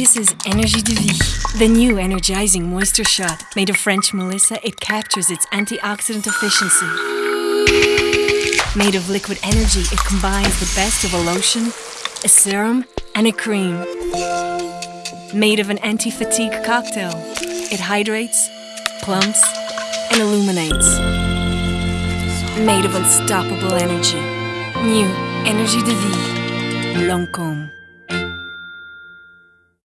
This is Énergie de Vie, the new energizing moisture shot. Made of French Melissa, it captures its antioxidant efficiency. Made of liquid energy, it combines the best of a lotion, a serum, and a cream. Made of an anti fatigue cocktail, it hydrates, plumps, and illuminates. Made of unstoppable energy. New Énergie de Vie. Lancôme.